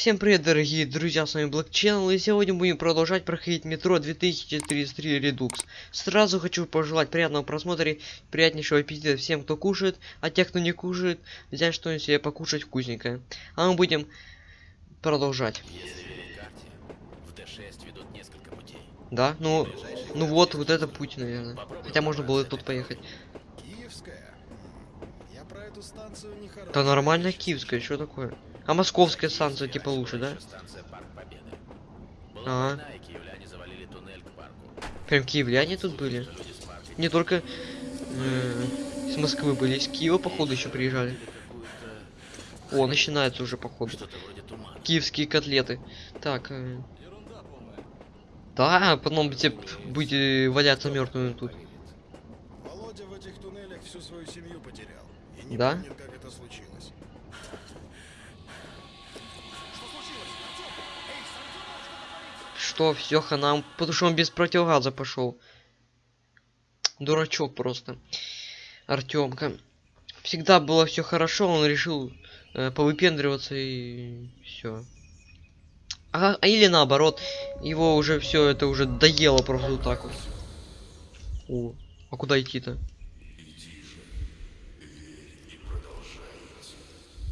Всем привет, дорогие друзья, с вами Black Channel, и сегодня будем продолжать проходить метро 2033 Redux. Сразу хочу пожелать приятного просмотра и приятнейшего аппетита всем, кто кушает, а те, кто не кушает, взять что-нибудь себе покушать вкусненькое. А мы будем продолжать. Если верить карте, в D6 ведут несколько путей. Да? Ну, ну вот, вот это путь, наверное. Хотя можно было и тут поехать. Киевская? Да нормально киевская, что такое? А московская станция типа лучше, да? Парку. Прям киевляне тут были? С Не только э, из Москвы были, из Киева, походу, еще приезжали. О, начинается уже, походу. Киевские котлеты. Так. э, Да, потом тебе будете валяться мертвыми тут. Володя в этих туннелях всю свою семью потерял. И не Да? помнит, Что, все, хана, потому что он без противогаза пошел. Дурачок просто. Артемка. Всегда было все хорошо, он решил э, повыпендриваться и все. А, а или наоборот, его уже все это уже доело просто вот так вот. О, а куда идти-то?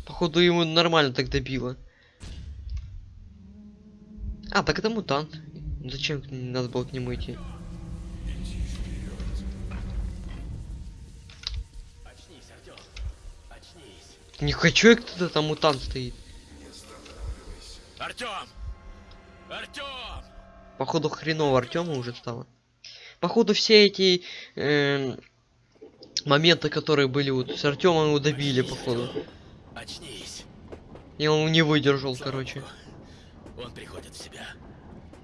Походу ему нормально так добило. А, так это мутант. Зачем надо было к нему идти? Не хочу я кто-то там мутант стоит. Артём! Артём! Походу хреново Артема уже стало. Походу все эти эм, моменты, которые были вот с Артемом его добили, походу. Очнись. И он не выдержал, короче. Он приходит в себя.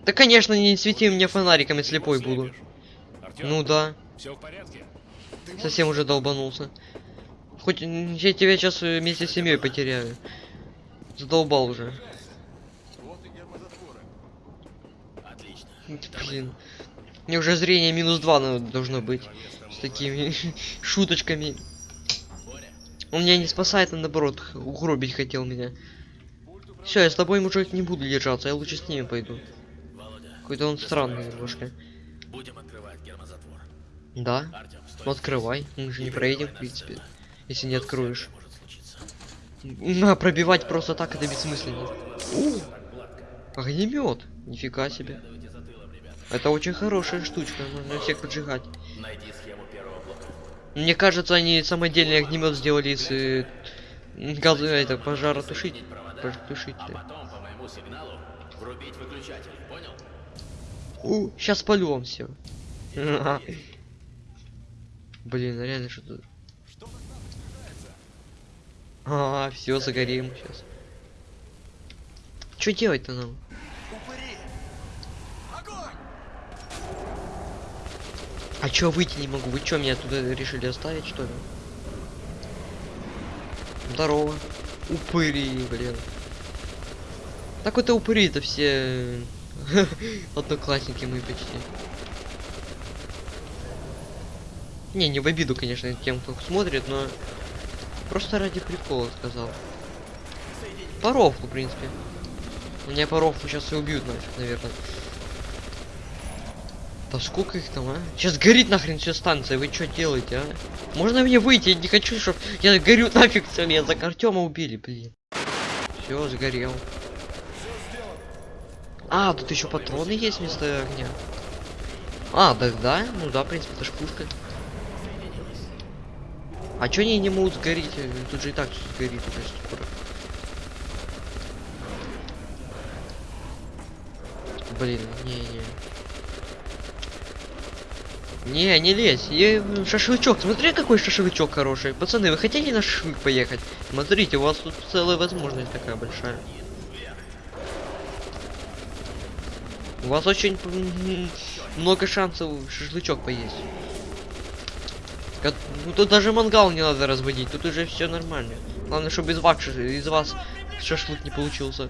Да конечно, не свети мне фонариками, слепой буду. Артём, Ну да, все в порядке? совсем уже долбанулся. Хоть я тебя сейчас вместе с семьей потеряю. Задолбал уже. Отлично. Блин. Мне уже зрение минус 2 надо- должно быть. С такими шуточками. Он меня не спасает, а наоборот, угробить хотел меня. Все, я с тобой, мужик, не буду держаться, я лучше с ними пойду. Какой-то он странный немножко. будем открывать гермозатвор. Да? Артём, стой. Ну открывай, мы же не проедем, в принципе. Если не откроешь. На, пробивать просто так, это бессмысленно. Огнемет. Нифига себе. Это очень хорошая штучка, можно всех поджигать. Мне кажется, они самодельный огнемет сделали из э, газа, это, пожаротушить. А потом по моему сигналу врубить выключатель. Понял? У, сейчас полем все. Блин, реально что-то. А, все, загорим сейчас. Что делать-то нам? А чё выйти не могу? Вы чё, меня туда решили оставить, что ли? Здорово. Упыри, блин. Так вот и упыри-то все одноклассники мы почти. Не, не в обиду, конечно, тем, кто смотрит, но просто ради прикола сказал. По рофлу, в принципе. Меня по рофлу сейчас и убьют наверное. Да сколько их там, а? Сейчас горит нахрен вся станция, вы что делаете, а? Можно мне выйти? Я не хочу, чтоб я горю нафиг все, меня за Артема убили, блин. Все, сгорел. А, тут еще патроны есть вместо огня. А, да, да, ну да, в принципе, это ж. А чё они не могут сгореть? Тут же и так всё сгорит уже скоро. Блин, не-не. Не, не лезь. Я... Шашлычок. Смотри, какой шашлычок хороший. Пацаны, вы хотите на шашлык поехать? Смотрите, у вас тут целая возможность такая большая. У вас очень много шансов шашлычок поесть. Ну тут даже мангал не надо разводить, тут уже все нормально. Главное, чтобы из вас, из вас шашлык не получился.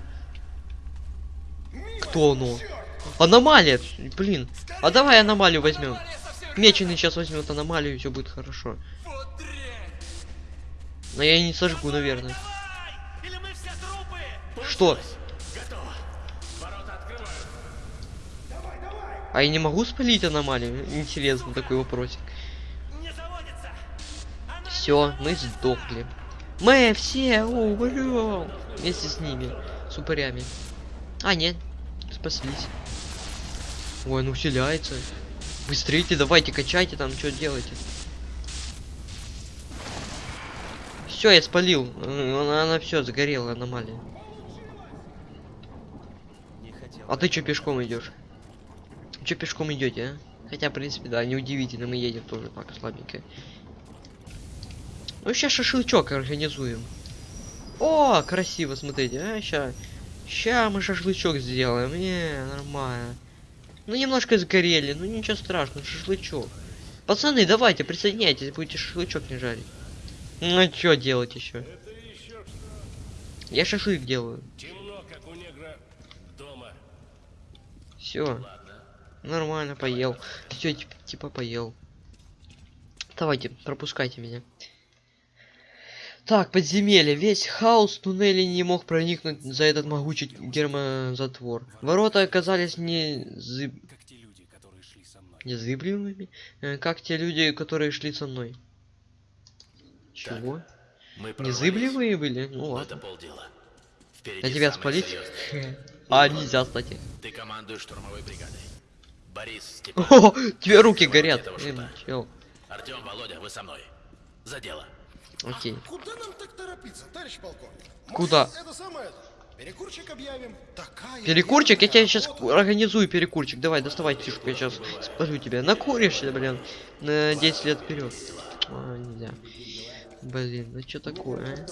Кто оно? Аномалия! Блин. А давай аномалию возьмем. Меченый сейчас возьмет аномалию, и все будет хорошо. Но я и не сожгу, наверное. Что? А я не могу спалить аномалию? Интересно такой вопросик. Все, мы сдохли. Мы все умрем вместе с ними, с упырями. А, нет, спаслись. Ой, ну хиляется. Быстрее, давайте, качайте там, что делаете. Все, я спалил. Э, Она, она все загорела, аномалия. А ты что пешком идешь? Че пешком идете, а? Хотя, в принципе, да, неудивительно, мы едем тоже так слабенько. Ну, сейчас шашлычок организуем. О, красиво, смотрите, а, ща. Ща мы шашлычок сделаем, не, нормально. Ну, немножко сгорели, ну ничего страшного, шашлычок. Пацаны, давайте, присоединяйтесь, будете шашлычок не жарить. Ну, а чё делать еще? Я шашлык делаю. Темно, как у негра дома. Все, нормально, поел. Все, типа поел. Давайте, пропускайте меня. Так, подземелье. Весь хаос туннели не мог проникнуть за этот могучий гермозатвор. Ворота оказались не зыб... Незыблемыми, э, как те люди, которые шли со мной. Чего? Мы Незыблемые были? Ну но ладно. Это полдела. Впереди Я тебя спалить? А, нельзя, кстати. Ты командуешь штурмовой бригадой. Борис, Степан, О, тебе руки горят. Артем, Володя, вы со мной. За дело. Окей. Куда нам так торопиться, товарищ полковник? Может, Куда? Это самое. Перекурчик объявим. Такая Перекурчик, я тебе сейчас организую перекурчик. Давай, доставай тишку, я сейчас спалю тебя. Накуришься, блин, на 10 лет вперед. А, нельзя. Блин, ну что такое,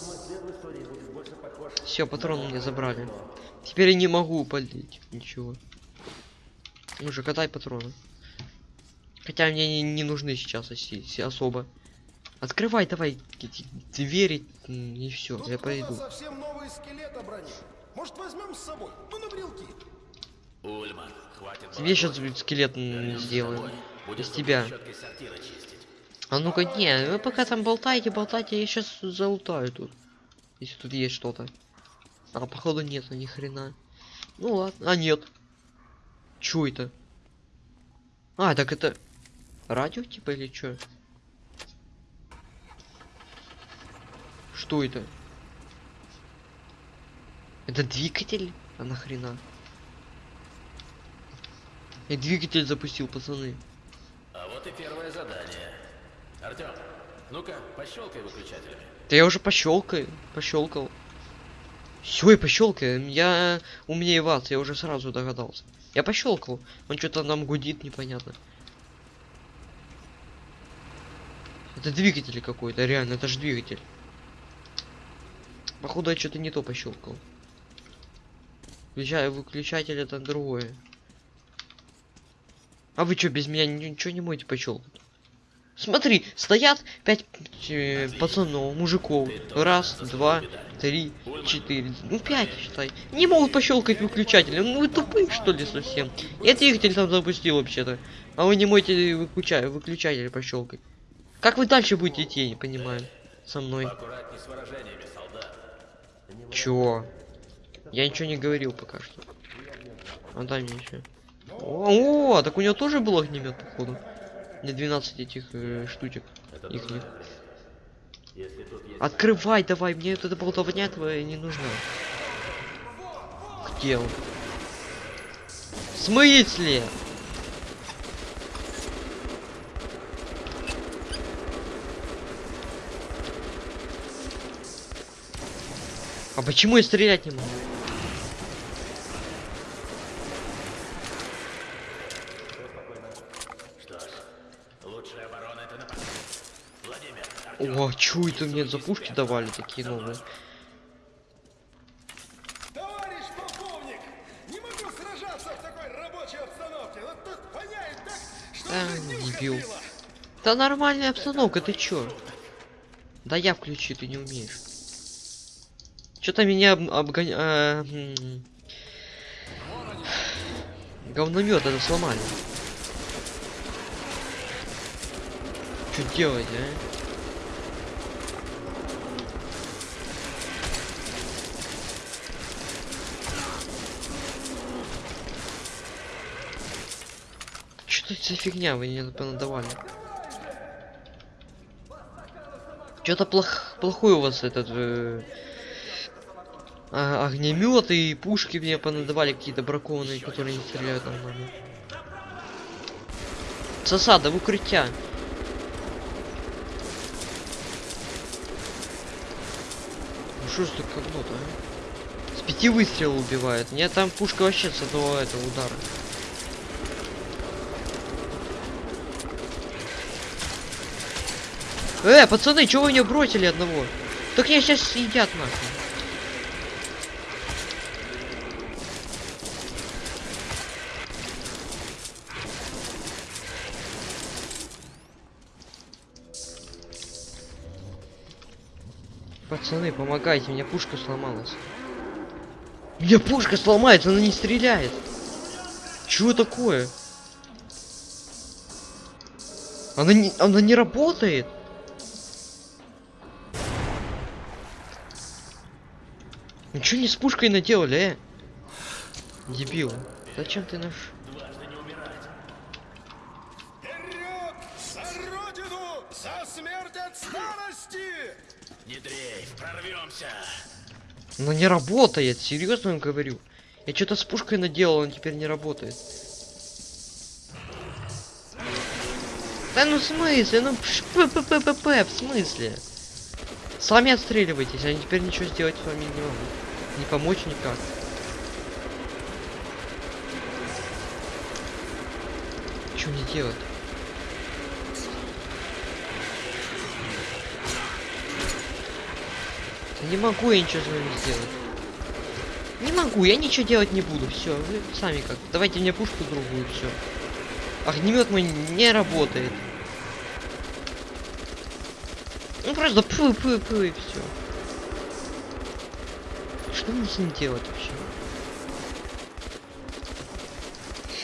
Все, патроны мне забрали. Теперь я не могу полить ничего. Уже катай патроны. Хотя мне не, не нужны сейчас оси- си- особо. Открывай давай двери и все, Тут я пойду. совсем новый скелет обронил. Может, возьмем с собой? Ну, на брелки. Ульман, хватит Тебе сейчас скелет м, Вернемся сделаю. домой. Будешь Из тебя. А ну-ка, не, вы пока там болтаете, болтаете, я сейчас залутаю тут. Если тут есть что-то. А, походу нету ни хрена. Ну ладно, а нет. Чё это? А, так это... Радио типа или чё? Что это? Это двигатель? А нахрена? Я двигатель запустил, пацаны. А вот и первое задание. Артем, ну-ка, пощелкай выключателями. Да я уже пощелкаю, пощелкал. Все, я пощелкаю. Я умнее вас, я уже сразу догадался. Я пощелкал. Он что-то нам гудит, непонятно. Это двигатель какой-то, реально, это же двигатель. Походу я что-то не то пощелкал. Включаю выключатель, это другое. А вы что, без меня ни- ничего не можете пощелкать? Смотри, стоят пять э, пацанов, мужиков. Раз, два, три, четыре. Ну пять, считай. Не могут пощелкать выключатель. Ну вы тупые что ли совсем? Я двигатель там запустил вообще-то. А вы не можете выключать, выключатель пощелкать. Как вы дальше будете идти, я не понимаю. Со мной. Чего? Я ничего не говорил пока что. А дай мне еще. О, о, так у него тоже был огнемет, походу. Не 12 этих э, штучек. Их нет. Открывай давай, мне вот эта болтовня твоя не нужна. Где он? В смысле? А почему я стрелять не могу? О, чё это мне за пушки давали такие новые? Товарищ полковник, не могу сражаться в такой рабочей обстановке. Вот тут воняет так, что нюх дебил. Да нормальная обстановка, ты чё? Да я включи, ты не умеешь. Что-то меня обгоня... Говномет это сломали. Что делать, а? Что это за фигня вы мне понадавали? Что-то плох... плохой у вас этот э, а, огнемет и пушки мне понадавали какие-то бракованные, которые не стреляют нормально. Засада в укрытие. Ну что ж тут говно-то, а? С пяти выстрелов убивает. Меня там пушка вообще с одного этого удара. Э, пацаны, чего вы меня бросили одного? Так меня сейчас съедят нахуй. Пацаны, помогайте, у меня пушка сломалась. У меня пушка сломается, она не стреляет. Чего такое? Она не, она не работает. Ничего не с пушкой наделали, э? Дебил. Зачем ты наш... Вперед! За родину! За смерть от старости! Не дрейф, прорвемся. Она не работает, серьезно говорю. Я что-то с пушкой наделал, он теперь не работает. Да ну в смысле? Ну пш- п п п п п в смысле? Сами отстреливайтесь, я теперь ничего сделать с вами не могу. Не помочь никак. Что мне делать? Не могу я ничего с вами сделать. Не могу, я ничего делать не буду. Все, вы сами как. Давайте мне пушку другую, все. Огнемет мой не работает. Ну просто пы пы пы и все. Что мне с ним делать вообще?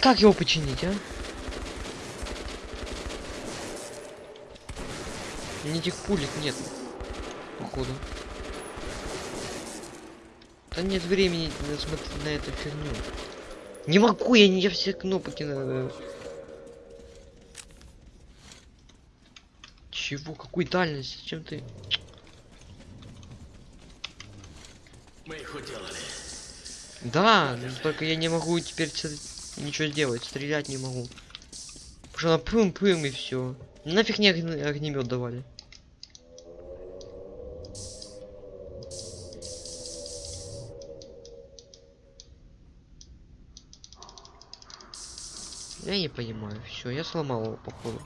Как его починить, а? Ни этих пулек нет. Походу. Да нет времени смотреть на эту фигню. Не могу, я не я все кнопки на. Чего? Какой дальность? Зачем ты? Мы их уделали. Да, но только я не могу теперь ничего сделать, стрелять не могу. Потому что она пым-пым и все. Нафиг мне огнемет давали. Я не понимаю. Все, я сломал его, походу.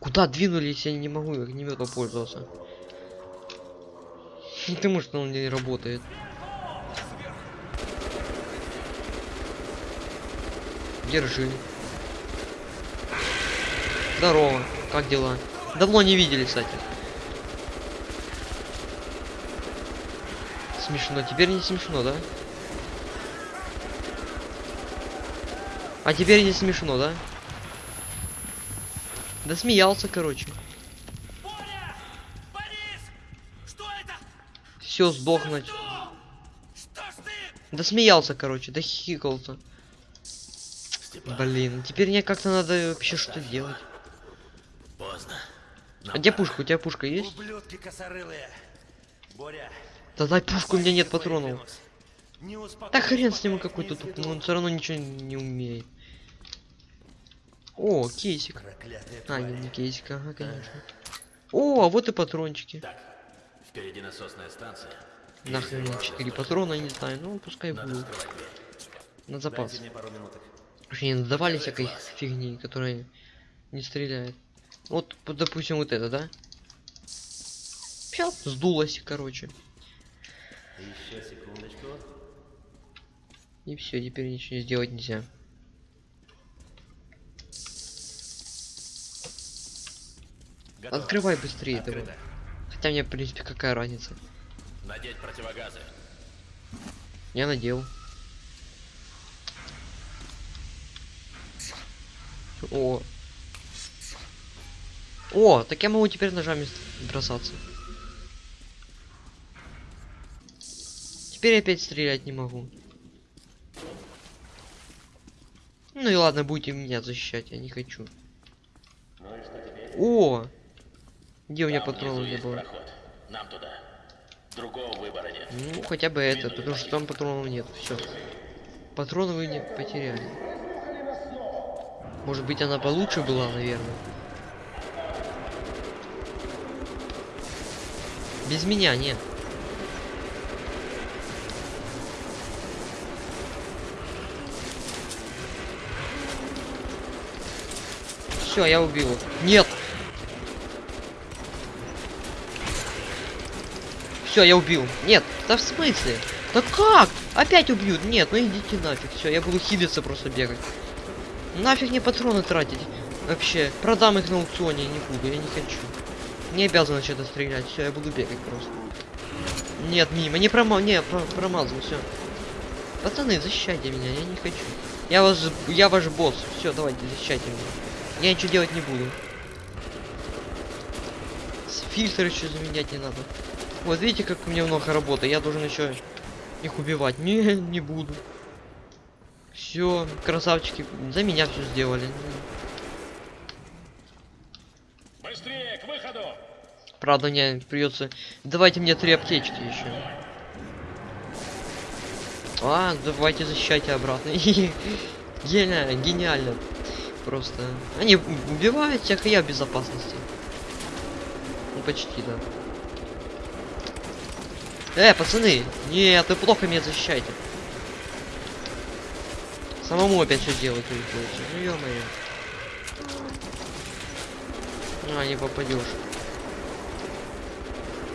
Куда двинулись, я не могу огнеметом пользоваться. Потому что он не работает. Держи. Здорово. Как дела? Давно не видели, кстати. Смешно. Теперь не смешно, да? А теперь не смешно, да? Да смеялся, короче. Все, сдохнуть. Да смеялся, короче, да. Степан, Блин, теперь мне как-то надо вообще что делать. поздно. А где пушка? У тебя пушка есть? Ублюдки косорылые. Боря. Да дай пушку, у меня нет патронов. Да хрен с ним какой-то тут, изведу. он все равно ничего не умеет. О, кейсик. А, не, не кейсик, ага, конечно. О, а вот и патрончики. Так, впереди насосная станция. Нахрен мне 4 патрона, не знаю, ну пускай будут. дверь. На запас. Вообще не надавали всякой фигни, которая не стреляет. Вот, допустим, вот это, да? Всё, сдулось, короче. Еще секундочку. И все, теперь ничего сделать нельзя. Готово. Открывай быстрее. Открыто. Хотя мне, в принципе, какая разница. Надеть противогазы. Я надел. О. О, так я могу теперь ножами бросаться. Теперь опять стрелять не могу. Ну и ладно, будете меня защищать, я не хочу. О! Где у меня патроны не было? Нам туда. Другого выбора нет. Ну, хотя бы это, потому что там патронов нет. Все. Патроны вы не потеряли. Может быть, она получше была, наверное. Без меня нет. Все, я убил. Нет! Все, я убил. Нет, да в смысле? Да как? Опять убьют? Нет, ну идите нафиг. Все, я буду хилиться просто бегать. Нафиг мне патроны тратить. Вообще, продам их на аукционе, не буду, я не хочу. Не обязан что-то стрелять, все, я буду бегать просто. Нет, мимо, не прома... Не, про промазал, все. Пацаны, защищайте меня, я не хочу. Я вас, я ваш босс, все, давайте, защищайте меня. Я ничего делать не буду. Фильтр еще заменять не надо. Вот видите, как у меня много работы. Я должен еще их убивать. Не, не буду. Все, красавчики, за меня все сделали. Быстрее, к выходу! Правда, мне придется. Давайте мне три аптечки еще. А, давайте защищайте обратно. Гениально, гениально. Просто. Они убивают всех, и я в безопасности. Ну почти, да. Э, пацаны! Нет, вы плохо меня защищаете. Самому опять все делать приходится. Ну ё-моё. А, не попадешь.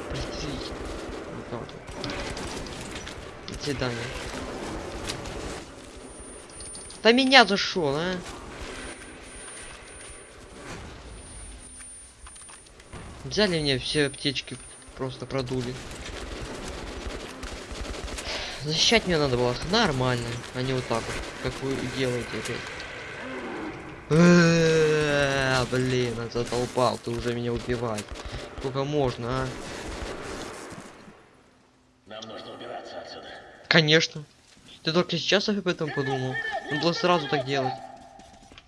Простите. Вот. До свидания. Да меня зашел, а? Взяли мне все аптечки, просто продули. Защищать мне надо было нормально, а не вот так вот, как вы делаете опять. Блин, задолбал, ты уже меня убивать. Сколько можно, а? Нам нужно убираться отсюда. Конечно. Ты только сейчас об этом подумал. Надо было сразу так делать.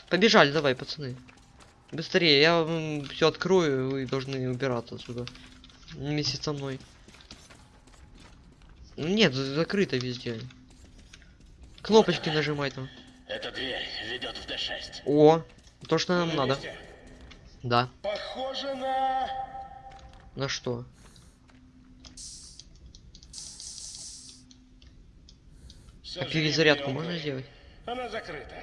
Побежали, давай, пацаны. Быстрее, я все открою, вы должны убираться отсюда. Вместе со мной. Ну, Нет, за- закрыто везде. Кнопочки нажимай там. Эта дверь ведет в Д6. О, то, что нам На надо. месте? Да. Похоже на... На что? Всё А перезарядку можно сделать? Она закрыта.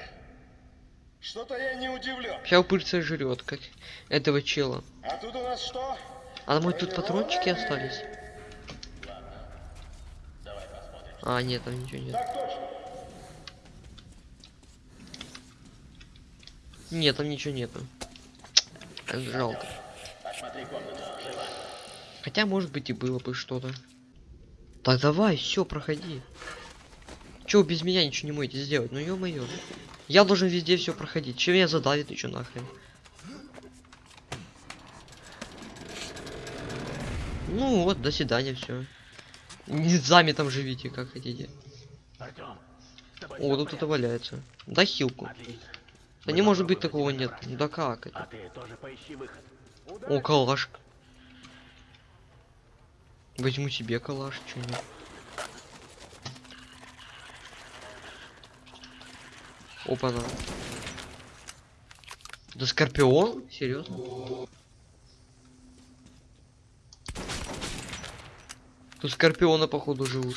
Что-то я не удивлен. Сейчас упырца жрет, как этого чела. А тут у нас что? А мой тут патрончики остались? А, нет, там ничего нет. Так точно. Нет, там ничего нету. Эх, Жалко. Хотя, может быть, и было бы что-то. Так давай, все, проходи. Че без меня ничего не можете сделать? Ну ё-моё. Я должен везде все проходить. Чем меня задавит еще нахрен? Ну вот, до свидания, все. Не сами там живите, как хотите. О, тут это валяется. Да хилку. Отлично. Да не может быть такого нет. Да как это? О, калаш. Возьму себе калаш, чё нет. Опа-на. Да скорпион? Серьезно? Тут скорпионы, походу, живут.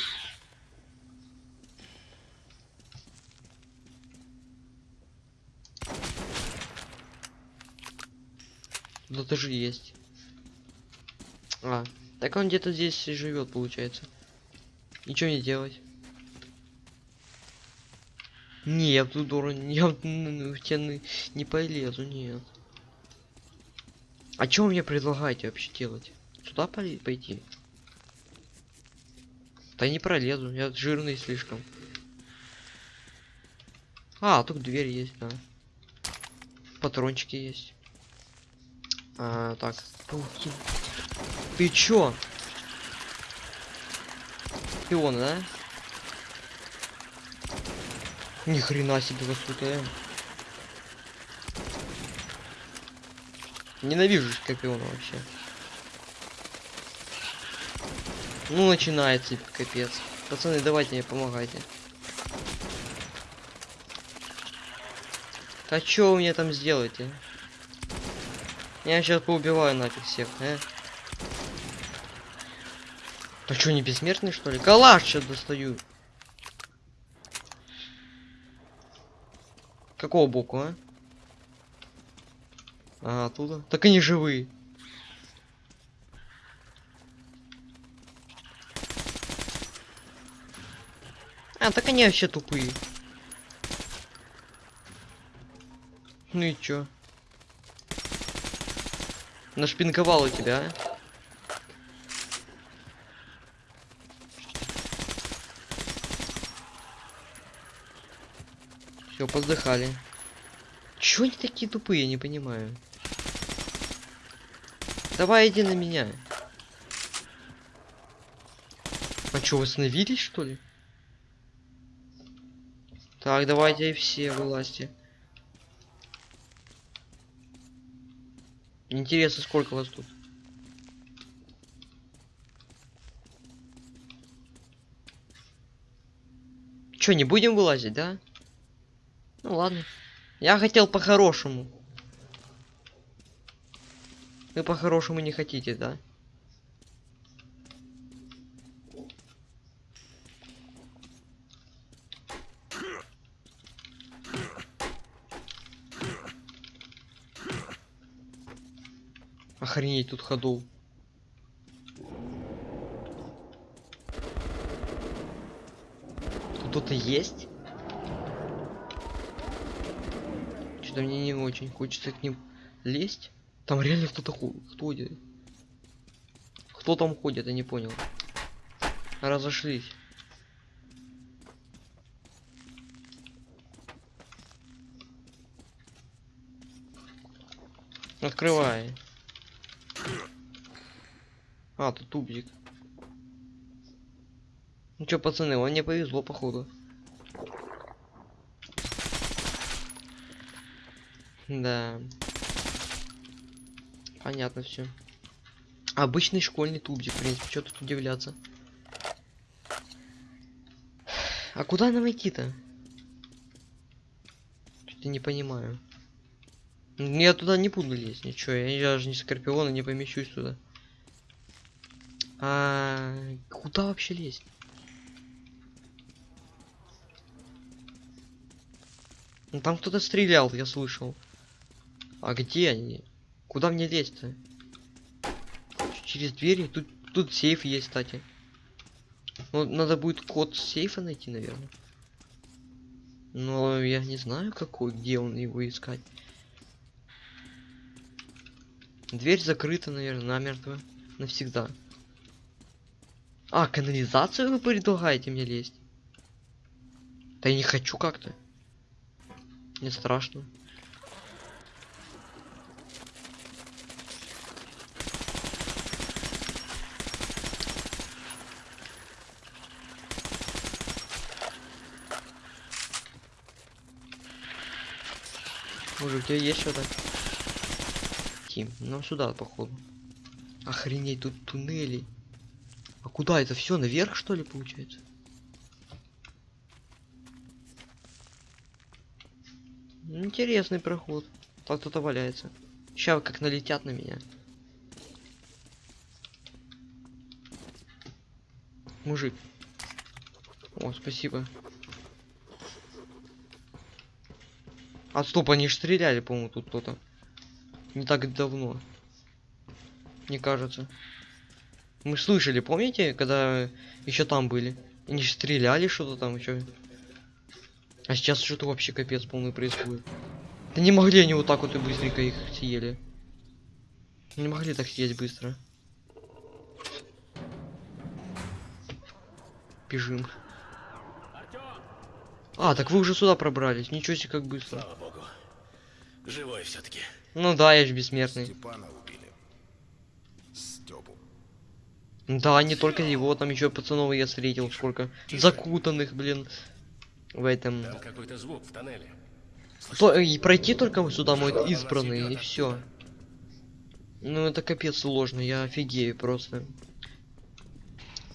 Ну это же есть. А, так он где-то здесь живет, получается. Ничего не делать. Не, я в ту дуру, я в н- в стены не полезу, нет. А вы мне предлагаете вообще делать? Сюда пойти? Да не пролезу, я жирный слишком. А, тут дверь есть, да. Патрончики есть. А, так. Ты чё? скорпиона, да? Ни хрена себе э. Ненавижу скорпиона вообще. Ну, начинается, капец. Пацаны, давайте мне помогайте. А чё вы мне там сделаете? Я сейчас поубиваю нафиг всех, э? Да чё, не бессмертный что ли? Калаш сейчас достаю. Какого боку, а? А, оттуда? Так они живые. А, так они вообще тупые. Ну и чё? Нашпинковал у тебя, а? Все, поздыхали. Чё они такие тупые, я не понимаю. Давай иди на меня. А чё, восстановились, что ли? Так, давайте все вылазьте. Интересно, сколько вас тут? Чё, не будем вылазить, да? Ну ладно. Я хотел по-хорошему. Вы по-хорошему не хотите, да? Охренеть тут ходов. Тут Кто-то есть? Что-то мне не очень хочется к ним лезть. Там реально кто-то ходит. Кто там ходит, я не понял. Разошлись. Открывай. А, тут тубзик. Ну чё, пацаны, вам не повезло, походу. Да. Понятно все. Обычный школьный тубзик, в принципе, что тут удивляться. А куда нам идти-то? Что-то не понимаю. Ну, Я туда не буду лезть, ничего. Я даже не скорпиона не помещусь туда. А куда вообще лезть? Ну там кто-то стрелял, я слышал. А где они? Куда мне лезть-то? Через двери? Тут, тут сейф есть, кстати. Ну, надо будет код сейфа найти, наверное. Но я не знаю, какой, где он его искать. Дверь закрыта, наверное, намертво. Навсегда. А, канализацию вы предлагаете мне лезть? Да я не хочу как-то. Не страшно. Может, у тебя есть что-то? Тим, нам сюда, походу. Охренеть, тут туннели. А куда это все? Наверх, что ли, получается? Интересный проход. Так кто-то валяется. Сейчас как налетят на меня. Мужик. О, спасибо. А стоп, они ж стреляли, по-моему, тут кто-то. Не так давно. Мне кажется. Мы слышали, помните, когда еще там были? Они ж стреляли что-то там еще. А сейчас что-то вообще капец полный происходит. Да не могли они вот так вот и быстренько их съели. Не могли так съесть быстро. Бежим. А, так вы уже сюда пробрались. Ничего себе, как быстро. Слава богу. Живой все-таки. Ну да, я же бессмертный. Степана убили. Степу. Да, не только его, там еще пацанов я встретил, сколько закутанных, блин, в этом. Там какой-то звук в тоннеле. То, и пройти только сюда могут избранные, и все. Ну это капец сложно, я офигею просто.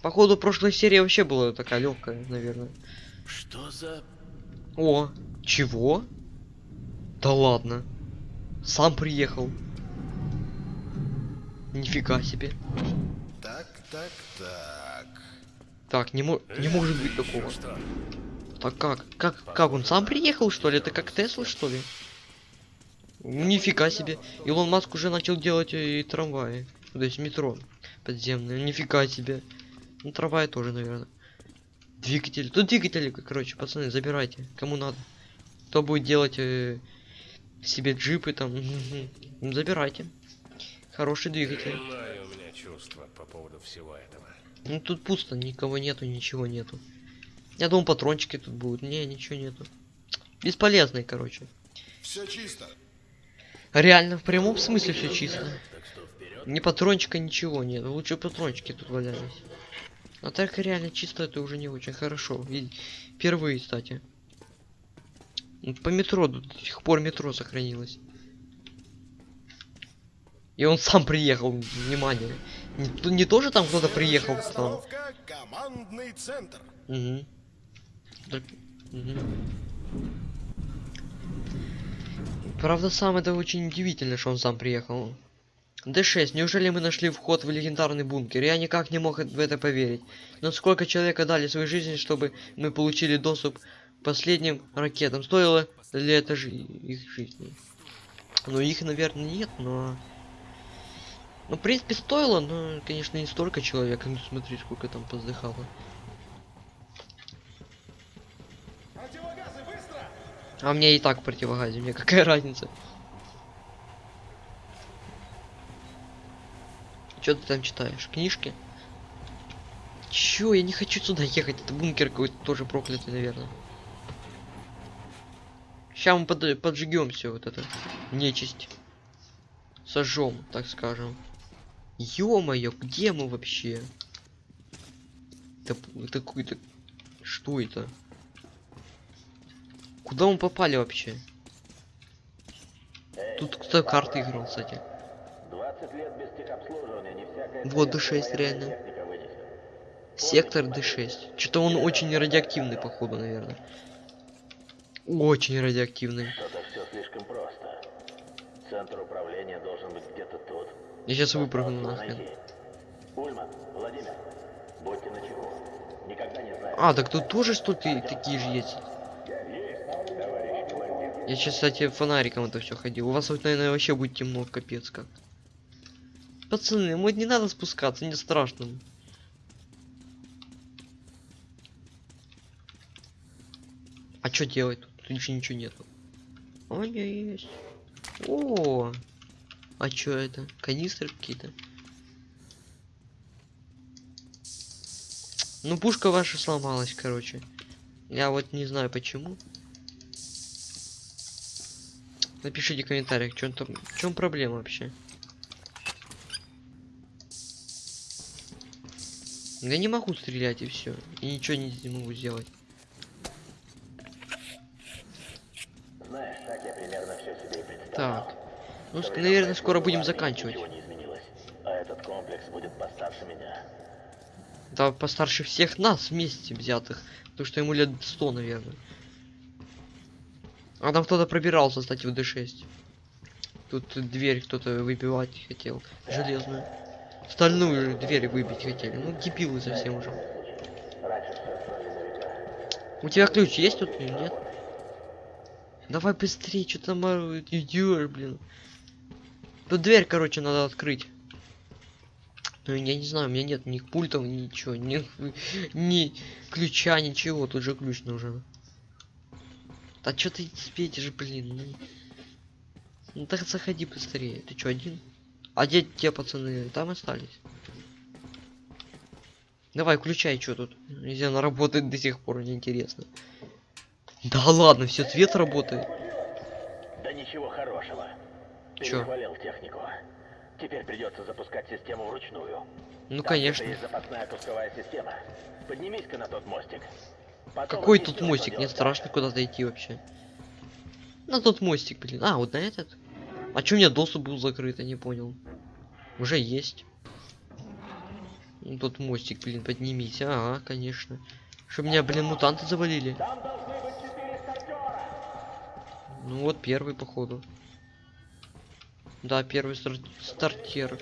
Походу, прошлая серия вообще была такая легкая, наверное. Что за... О, чего? Да ладно. Сам приехал. Нифига себе. Так, так, так. Так, не, мо не может быть такого. Так как? Как, как он сам приехал, что ли? Это как Тесла, что ли? Нифига себе. Илон Маск уже начал делать и трамваи. То есть метро подземное. Нифига себе. Ну, трамваи тоже, наверное. Двигатель. Тут двигатели, короче, пацаны, забирайте. Кому надо. Кто будет делать э, себе джипы там. ну, Забирайте. Хороший двигатель. дурное у меня чувство по поводу всего этого. Ну тут пусто, никого нету, ничего нету. Я думал, патрончики тут будут. Не, ничего нету. Бесполезные, короче. Все чисто. Реально, в прямом смысле все чисто. Ни патрончика, ничего нет. Лучше патрончики тут валялись. А так реально чисто это уже не очень хорошо. И впервые, кстати. По метро до сих пор метро сохранилось. И он сам приехал, внимание. Не, не тоже там кто-то приехал там. командный центр. Угу. Правда, сам это очень удивительно, что он сам приехал. Д6, неужели мы нашли вход в легендарный бункер? Я никак не мог в это поверить. Но сколько человек отдали своей жизни, чтобы мы получили доступ к последним ракетам? Стоило ли это жи их жизни? Ну, их, наверное, нет, но... Ну, в принципе, стоило, но, конечно, не столько человек. Ну, смотри, сколько там поздыхало. А мне и так противогазе, мне какая разница? Что ты там читаешь? Книжки? Чё, я не хочу сюда ехать, это бункер какой-то тоже проклятый, наверное. Сейчас мы под, поджигем все вот это. Нечисть. Сожжем, так скажем. Ё-моё, где мы вообще? Это, это какой-то... Что это? Куда мы попали вообще? Тут кто карты играл, кстати. Вот советская D6 военная реально. Сектор D6. Что-то он очень радиоактивный, походу, наверное. Очень радиоактивный. Центр управления должен быть где-то тут. Я сейчас выпрыгну нахрен. найти. Ульман, Владимир, будьте начеку. Никогда не знаешь. А, так тут тоже что-то такие же есть. Я сейчас, кстати, фонариком это все ходил. У вас вот, наверное, вообще будет темно, капец как. Пацаны, вот не надо спускаться, не страшно. А что делать? Тут, еще ничего нету. О, не, есть. О, а что это? Канистры какие-то. Ну, пушка ваша сломалась, короче. Я вот не знаю почему. Напишите в комментариях, в чем проблема вообще. Я не могу стрелять и все. И ничего не, не могу сделать. Знаешь, так я примерно все себе и представлял. Так. Ну, В то ск- время наверное, скоро будем заканчивать. А этот комплекс будет постарше меня. Да, постарше всех нас вместе взятых. Потому что ему лет 100, наверное. А там кто-то пробирался, кстати, в D6. Тут дверь кто-то выбивать хотел. Железную. Стальную дверь выбить хотели. Ну, дебилы совсем уже. У тебя ключ есть тут или нет? Давай быстрее, что там идёшь, блин. Тут дверь, короче, надо открыть. Ну, я не знаю, у меня нет ни пультов, ничего, ни, ни ключа, ничего, тут же ключ нужен. Да что ты светишь, блин, ну. Ну так заходи быстрее. Ты что, один? А где те пацаны? Там остались. Давай, включай, что тут. Если она работает до сих пор, мне интересно. Да ладно, все, цвет работает. Да ничего хорошего. Перехвалил технику. Теперь придется запускать систему вручную. Ну, Там конечно. есть запасная пусковая система. Поднимись-ка на тот мостик. Потом Какой тут мостик? Мне страшно куда-то идти вообще. На тот мостик, блин. А, вот на этот? А чё у меня доступ был закрыт, я не понял. Уже есть. Ну, тот мостик, блин, поднимись. Ага, конечно. Чтоб меня, блин, мутанты завалили. Ну вот первый, походу. Да, первый стар- стартер.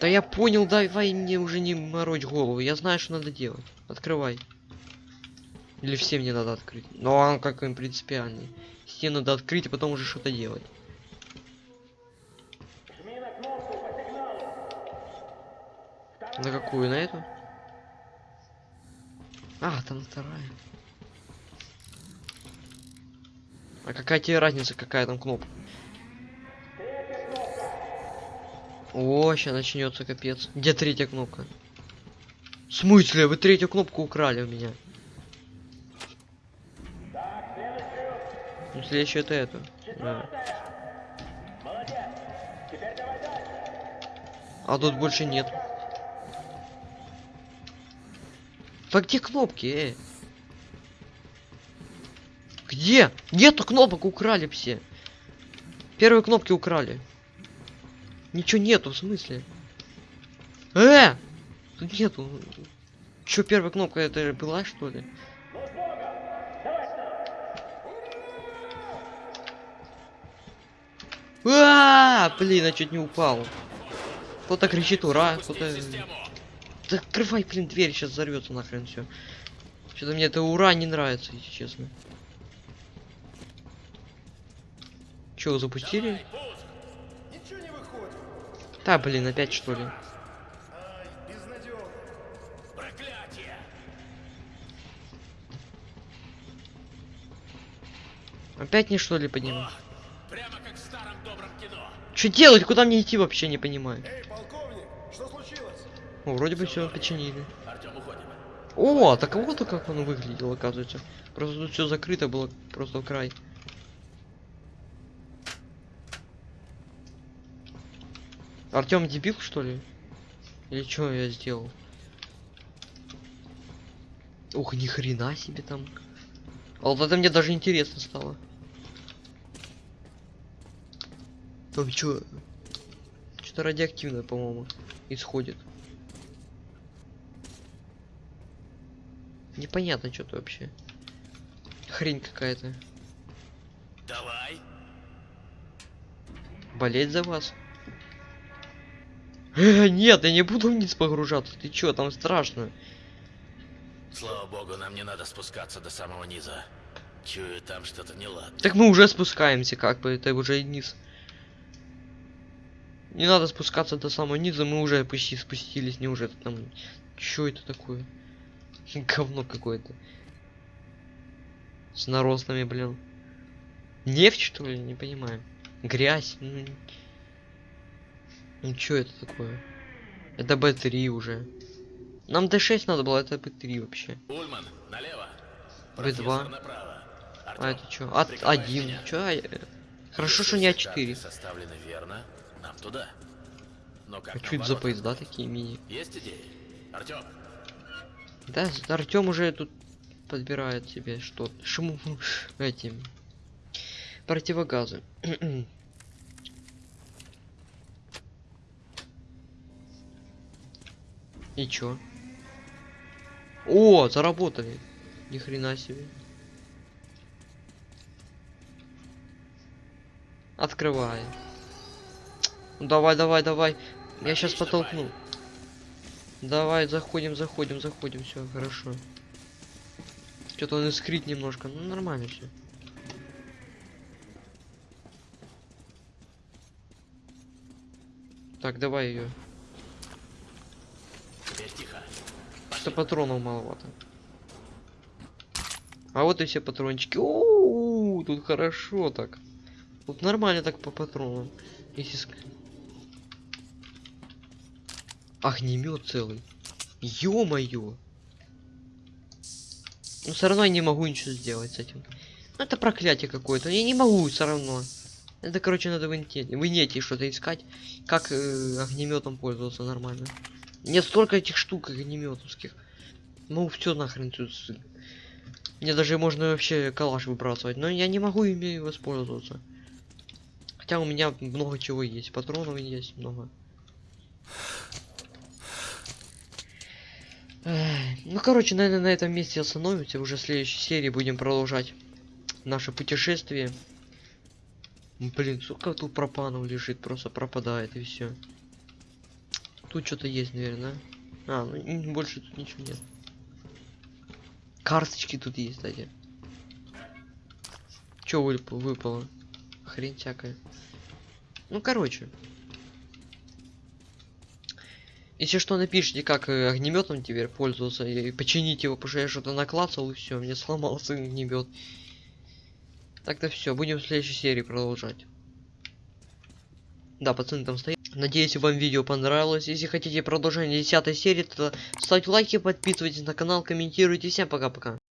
Да я понял, давай мне уже не морочь голову. Я знаю, что надо делать. Открывай. Или все мне надо открыть. Но он как им принципиальный. Стену надо открыть, а потом уже что-то делать. На какую? На эту? А, там вторая. А какая тебе разница, какая там кнопка? О, сейчас начнется капец. Где третья кнопка? В смысле? Вы третью кнопку украли у меня. Следующая это это. Да. А тут больше нет. Да где кнопки, эй? Где? Нету кнопок, украли все. Первые кнопки украли. Ничего нету, в смысле? Э! Тут нету. Чё, первая кнопка это была, что ли? А, блин, я чуть не упал. Кто-то кричит ура, кто-то... Да открывай, блин, дверь, сейчас взорвется нахрен все. Что-то мне это ура не нравится, если честно. Че, запустили? Да, блин, опять что ли? Опять не что ли подниму? Что делать? Куда мне идти вообще не понимаю. Эй, полковник, что случилось? О, вроде бы все починили. О, так вот как оно выглядело, оказывается. Просто тут все закрыто было, просто в край. Артем дебил, что ли? Или что я сделал? Ух, ни хрена себе там. А вот это мне даже интересно стало. Там что? Что-то радиоактивное, по-моему, исходит. Непонятно что-то вообще. Хрень какая-то. Давай. Болеть за вас? Э, нет, я не буду вниз погружаться. Ты чё, там страшно. Слава богу, нам не надо спускаться до самого низа. Чую, там что-то неладно. Так мы уже спускаемся, как бы, это уже низ. Не надо спускаться до самого низа, мы уже почти спустились, не уже там. Чё это такое? Говно какое-то. С наростами, блин. Нефть, что ли? Не понимаю. Грязь. Ну, ну чё это такое? Это Б3 уже. Нам Д6 надо было, это Б3 вообще. Ульман, налево. Б2. Профессор направо. А это чё? От прикрываешь один. меня. Чё? а, Хорошо, что не все А4. карты составлены верно, нам туда. Но как А что это за поезда такие мини? Есть идеи? Артем, Да, Артем уже тут подбирает себе что шуму эти противогазы. И чё? О, заработали. Ни хрена себе. Открывай. Ну, давай, давай, давай. Я сейчас потолкну. Давай, заходим, заходим, заходим, все, хорошо. Что-то он искрит немножко, ну нормально все. Так, давай ее. Что патронов маловато. А вот и все патрончики. О, тут хорошо так. Тут нормально так по патронам. Если Огнемет целый. Ё-моё. Ну все равно я не могу ничего сделать с этим. Ну это проклятие какое-то. Я не могу все равно. Это, короче, надо в инете, в инете что-то искать, как э, огнеметом пользоваться нормально. Нет столько этих штук огнеметовских. Ну все нахрен тут. Мне даже можно вообще калаш выбрасывать, но я не могу ими воспользоваться. Хотя у меня много чего есть, патронов есть много. Ну, короче, наверное, на этом месте остановимся. Уже в следующей серии будем продолжать наше путешествие. Блин, сколько тут пропанов лежит, просто пропадает и все. Тут что-то есть, наверное. А, ну больше тут ничего нет. Карточки тут есть, кстати. Чё вып- выпало? Хрень всякая. Ну, короче. Если что, напишите, как э, огнеметом теперь пользоваться и починить его, потому что я что-то наклацал и все, мне сломался огнемет. Так-то все, будем в следующей серии продолжать. Да, пацаны там стоят. Надеюсь, вам видео понравилось. Если хотите продолжение 10 серии, то ставьте лайки, подписывайтесь на канал, комментируйте. Всем пока-пока.